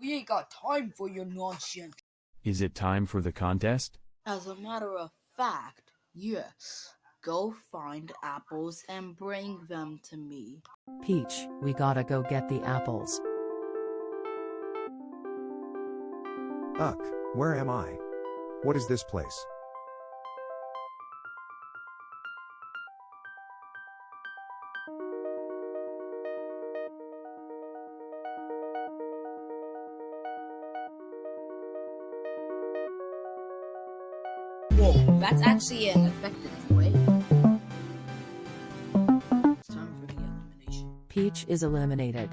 We ain't got time for your nonsense. Is it time for the contest? As a matter of fact, yes. Go find apples and bring them to me. Peach, we gotta go get the apples. Uck, where am I? What is this place? Whoa, that's actually an effective way. It's time for the elimination. Peach is eliminated.